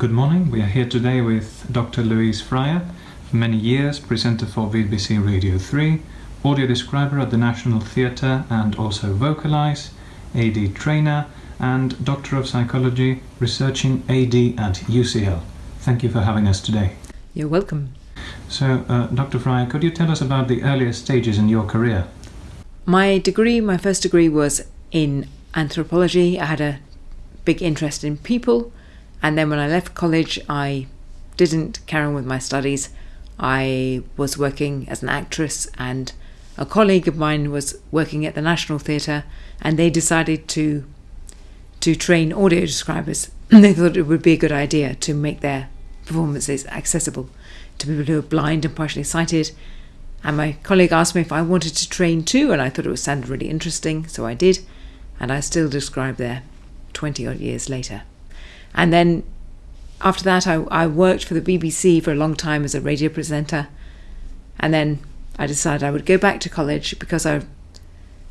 Good morning. We are here today with Dr. Louise Fryer, for many years presenter for BBC Radio 3, audio describer at the National Theatre and also VocalEyes, AD trainer, and Doctor of Psychology, researching AD at UCL. Thank you for having us today. You're welcome. So, uh, Dr. Fryer, could you tell us about the earliest stages in your career? My degree, my first degree was in anthropology. I had a big interest in people, and then when I left college, I didn't carry on with my studies. I was working as an actress, and a colleague of mine was working at the National Theatre, and they decided to to train audio describers. they thought it would be a good idea to make their performances accessible to people who are blind and partially sighted. And my colleague asked me if I wanted to train too, and I thought it would sound really interesting, so I did. And I still describe there 20 odd years later. And then after that, I, I worked for the BBC for a long time as a radio presenter. And then I decided I would go back to college because I,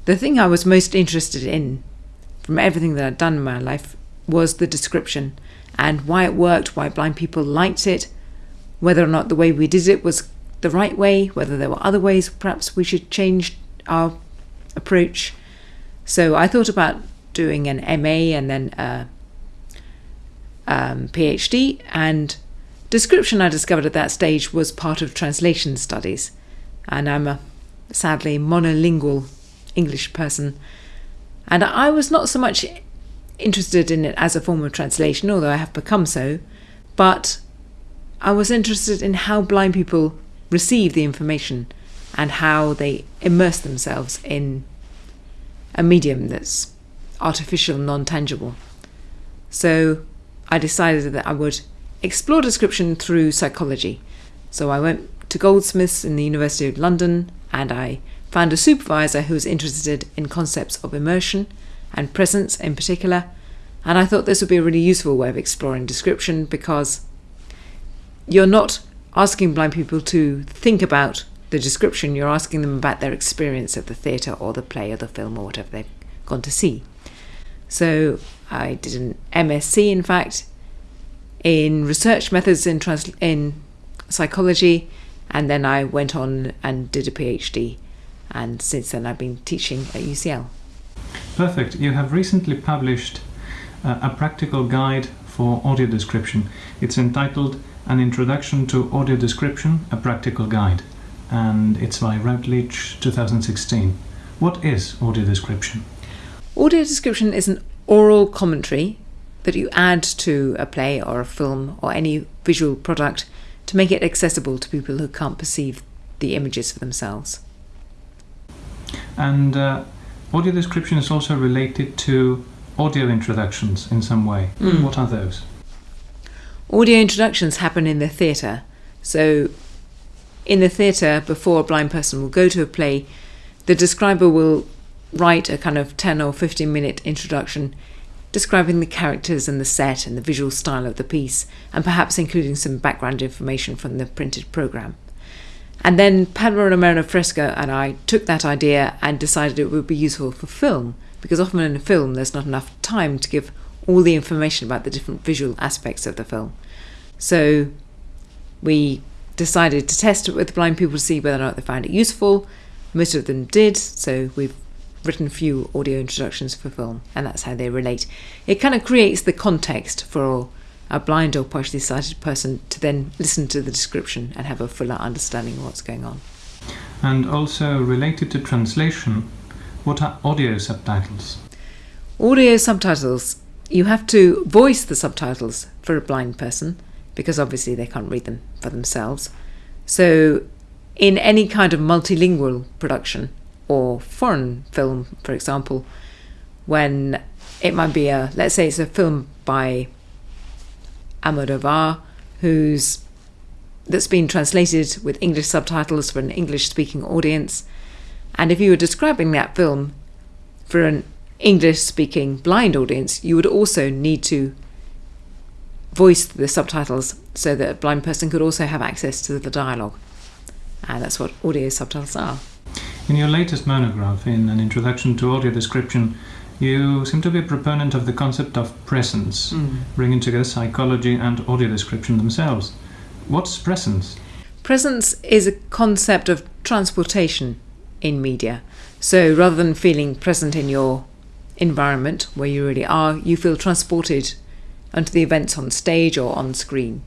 the thing I was most interested in from everything that I'd done in my life was the description and why it worked, why blind people liked it, whether or not the way we did it was the right way, whether there were other ways perhaps we should change our approach. So I thought about doing an MA and then a um, PhD, and description I discovered at that stage was part of translation studies. And I'm a sadly monolingual English person, and I was not so much interested in it as a form of translation, although I have become so, but I was interested in how blind people receive the information and how they immerse themselves in a medium that's artificial, non tangible. So I decided that I would explore description through psychology. So I went to Goldsmiths in the University of London and I found a supervisor who was interested in concepts of immersion and presence in particular. And I thought this would be a really useful way of exploring description because you're not asking blind people to think about the description, you're asking them about their experience of the theatre or the play or the film or whatever they've gone to see. So I did an MSc, in fact, in research methods in, trans- in psychology, and then I went on and did a PhD. And since then, I've been teaching at UCL. Perfect. You have recently published uh, a practical guide for audio description. It's entitled An Introduction to Audio Description, a Practical Guide, and it's by Routledge 2016. What is audio description? Audio description is an oral commentary that you add to a play or a film or any visual product to make it accessible to people who can't perceive the images for themselves. And uh, audio description is also related to audio introductions in some way. Mm. What are those? Audio introductions happen in the theatre. So, in the theatre, before a blind person will go to a play, the describer will write a kind of 10 or 15 minute introduction describing the characters and the set and the visual style of the piece, and perhaps including some background information from the printed programme. And then Pablo Romero Fresco and I took that idea and decided it would be useful for film, because often in a film there's not enough time to give all the information about the different visual aspects of the film. So we decided to test it with blind people to see whether or not they found it useful. Most of them did, so we've written a few audio introductions for film, and that's how they relate. It kind of creates the context for a blind or partially sighted person to then listen to the description and have a fuller understanding of what's going on. And also related to translation, what are audio subtitles? Audio subtitles, you have to voice the subtitles for a blind person because obviously they can't read them for themselves. So, in any kind of multilingual production, or foreign film, for example, when it might be a, let's say it's a film by Almodovar, who's that's been translated with English subtitles for an English speaking audience. And if you were describing that film for an English speaking blind audience, you would also need to voice the subtitles so that a blind person could also have access to the dialogue. And that's what audio subtitles are. In your latest monograph, in an introduction to audio description, You seem to be a proponent of the concept of presence, hmm. bringing together psychology and audio description themselves. What's presence? Presence is a concept of transportation in media. So rather than feeling present in your environment where you really are, you feel transported onto the events on stage or on screen.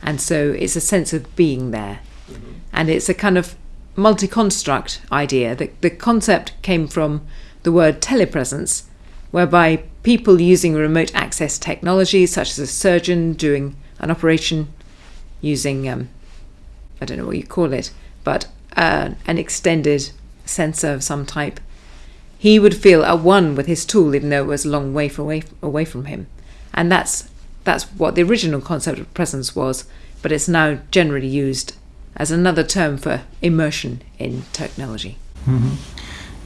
And so it's a sense of being there. Mm-hmm. And it's a kind of multi construct idea. The, the concept came from the word telepresence, whereby people using remote access technology, such as a surgeon doing an operation using, um, I don't know what you call it, but uh, an extended sensor of some type, he would feel at one with his tool, even though it was a long way away, away from him. And that's that's what the original concept of presence was, but it's now generally used as another term for immersion in technology. hmm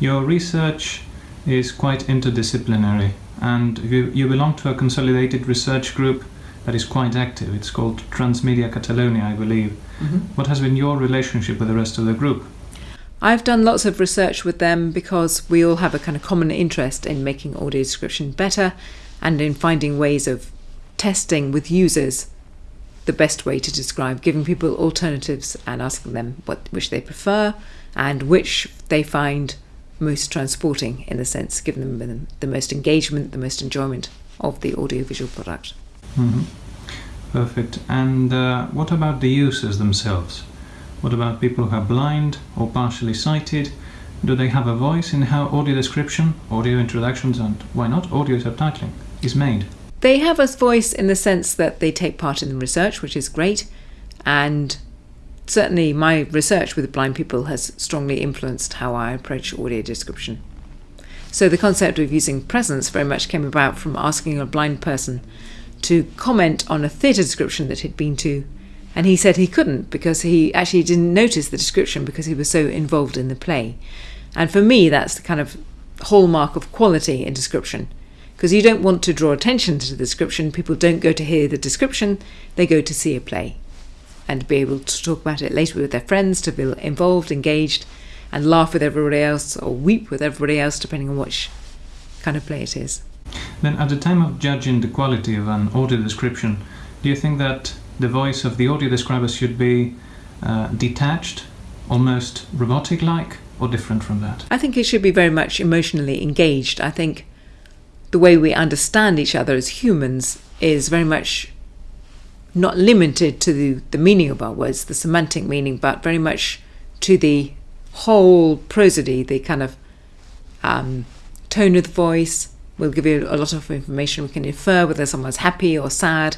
Your research is quite interdisciplinary, and you, you belong to a consolidated research group that is quite active. It's called Transmedia Catalonia, I believe. What has been your relationship with the rest of the group? I've done lots of research with them because we all have a kind of common interest in making audio description better and in finding ways of testing with users the best way to describe, giving people alternatives and asking them what which they prefer and which they find most transporting in the sense, giving them the, most engagement, the most enjoyment of the audiovisual product. hmm Perfect. And uh, what about the users themselves? What about people who are blind or partially sighted? Do they have a voice in how audio description, audio introductions, and why not audio subtitling is made? They have a voice in the sense that they take part in the research, which is great, and certainly my research with blind people has strongly influenced how I approach audio description. So the concept of using presence very much came about from asking a blind person to comment on a theatre description that he'd been to, and he said he couldn't because he actually didn't notice the description because he was so involved in the play. And for me, that's the kind of hallmark of quality in description because you don't want to draw attention to the description. People don't go to hear the description, they go to see a play and be able to talk about it later with their friends, to feel involved, engaged, and laugh with everybody else or weep with everybody else, depending on which kind of play it is. Then, at the time of judging the quality of an audio description, do you think that the voice of the audio describer should be uh, detached, almost robotic like, or different from that? I think it should be very much emotionally engaged. I think the way we understand each other as humans is very much not limited to the, the meaning of our words, the semantic meaning, but very much to the whole prosody, the kind of um, tone of the voice We'll give you a lot of information. We can infer whether someone's happy or sad,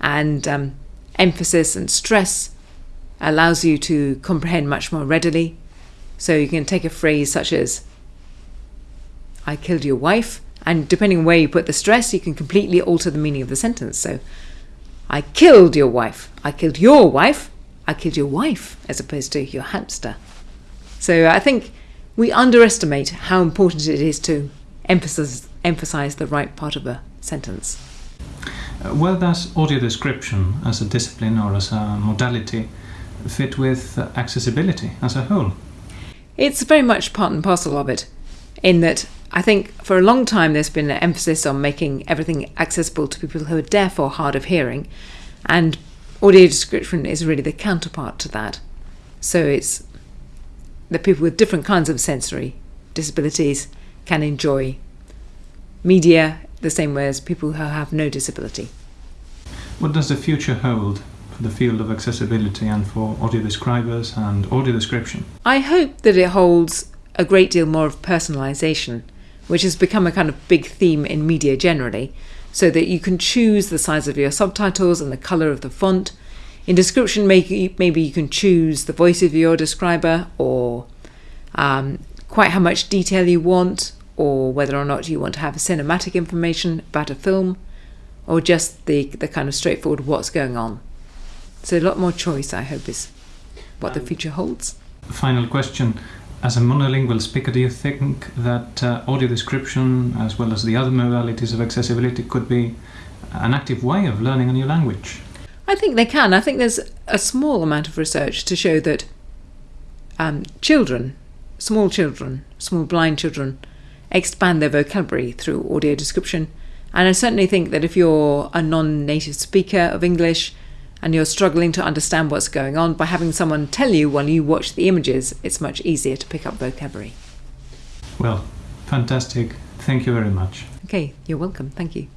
and um, emphasis and stress allows you to comprehend much more readily. So you can take a phrase such as, I killed your wife, and depending on where you put the stress, you can completely alter the meaning of the sentence. So, I killed your wife. I killed your wife. I killed your wife, as opposed to your hamster. So I think we underestimate how important it is to emphasize emphasize the right part of a sentence. Uh, where does audio description as a discipline or as a modality fit with accessibility as a whole? It's very much part and parcel of it, in that I think for a long time there's been an emphasis on making everything accessible to people who are deaf or hard of hearing, and audio description is really the counterpart to that. So it's that people with different kinds of sensory disabilities can enjoy media the same way as people who have no disability. What does the future hold for the field of accessibility and for audio describers and audio description? I hope that it holds a great deal more of personalisation, which has become a kind of big theme in media generally, so that you can choose the size of your subtitles and the colour of the font. In description, maybe maybe you can choose the voice of your describer or um, quite how much detail you want, or whether or not you want to have cinematic information about a film, or just the, the kind of straightforward what's going on. So, a lot more choice, I hope, is what the future holds. Final question. As a monolingual speaker, do you think that uh, audio description, as well as the other modalities of accessibility, could be an active way of learning a new language? I think they can. I think there's a small amount of research to show that um, children, small children, small blind children, expand their vocabulary through audio description. And I certainly think that if you're a non native speaker of English and you're struggling to understand what's going on, by having someone tell you while you watch the images, it's much easier to pick up vocabulary. Well, fantastic. Thank you very much. Okay, you're welcome. Thank you.